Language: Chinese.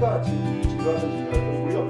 几个几个几个都不用。